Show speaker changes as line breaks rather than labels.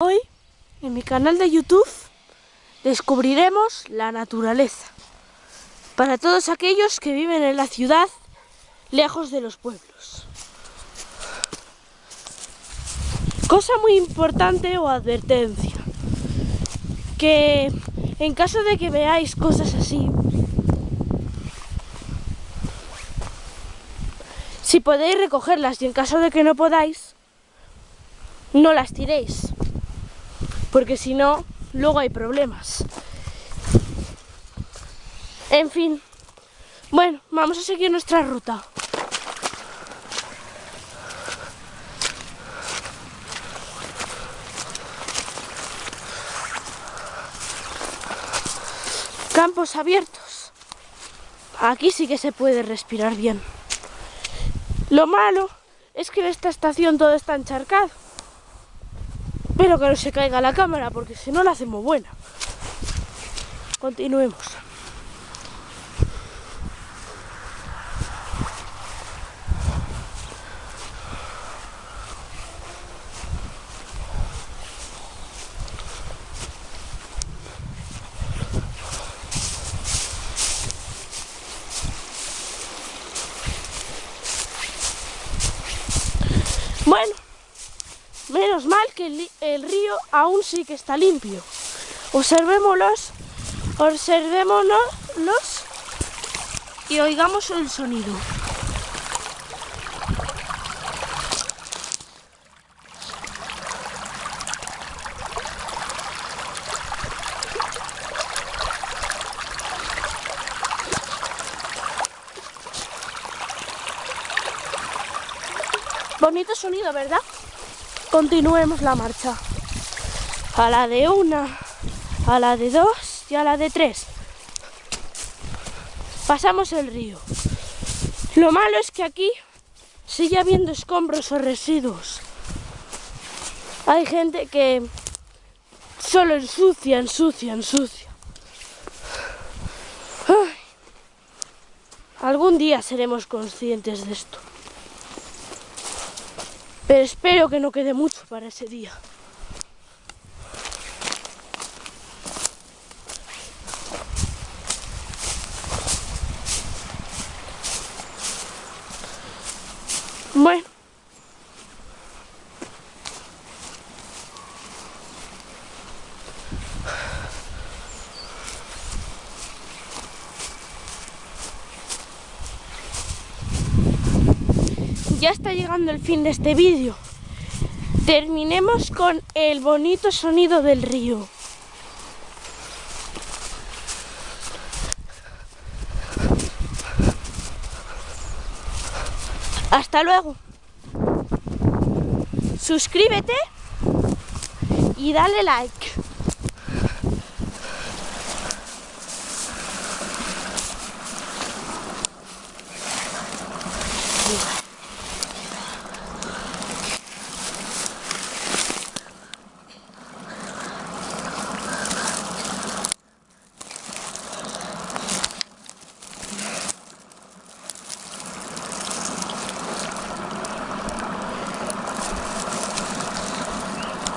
Hoy, en mi canal de YouTube, descubriremos la naturaleza. Para todos aquellos que viven en la ciudad, lejos de los pueblos. Cosa muy importante o advertencia. Que en caso de que veáis cosas así, si podéis recogerlas y en caso de que no podáis, no las tiréis porque si no, luego hay problemas. En fin, bueno, vamos a seguir nuestra ruta. Campos abiertos. Aquí sí que se puede respirar bien. Lo malo es que en esta estación todo está encharcado. Espero que no se caiga la cámara porque si no la hacemos buena. Continuemos. Bueno, Mal que el, río aún sí que está limpio. Observémoslos, observémonos y oigamos el sonido. Bonito sonido, ¿verdad? Continuemos la marcha. A la de una, a la de dos y a la de tres. Pasamos el río. Lo malo es que aquí sigue habiendo escombros o residuos. Hay gente que solo ensucia, ensucia, ensucia. Algún día seremos conscientes de esto. Pero espero que no quede mucho para ese día. Bueno. ya está llegando el fin de este vídeo. Terminemos con el bonito sonido del río. Hasta luego. Suscríbete y dale like.